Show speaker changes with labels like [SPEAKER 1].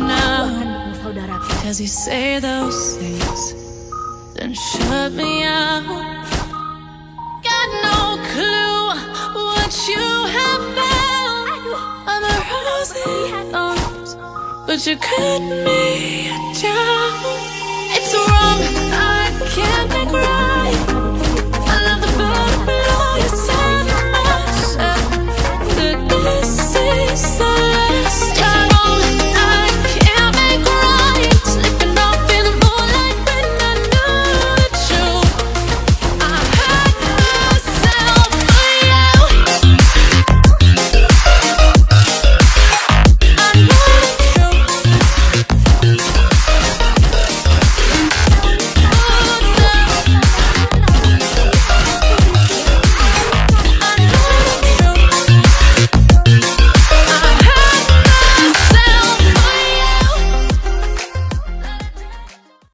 [SPEAKER 1] now Cause you say those things Then shut me out Got no clue what you have found. I'm a rose in But you cut me down.